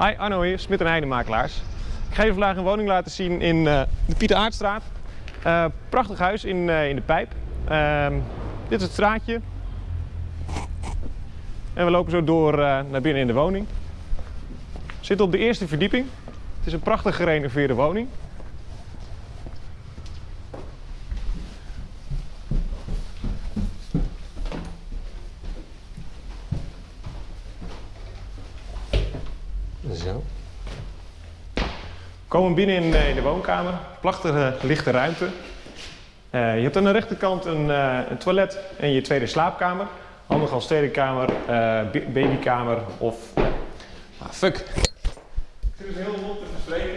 Hi, Arno hier, Smit en Heidemakelaars. Ik ga je vandaag een woning laten zien in eh, de Pieter Aartstraat. Eh, prachtig huis in, eh, in de Pijp. Ehm, dit is het straatje. En we lopen zo door naar binnen in de woning. We zitten op de eerste verdieping. Het is een prachtig gerenoveerde woning. Zo. We komen binnen in, eh, in de woonkamer. Prachtige lichte ruimte. Eh, je hebt aan de rechterkant een, eh, een toilet en je tweede slaapkamer. Handig als tweede kamer, eh, ba- babykamer of... ah, fuck. Ik zit dus heel rond te verspreken.